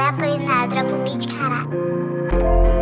Apain na dropa o beat, cara.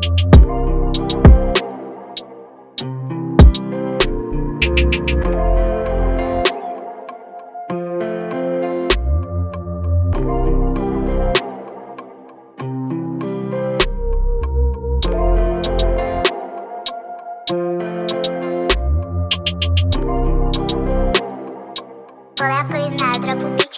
na dropa o beat,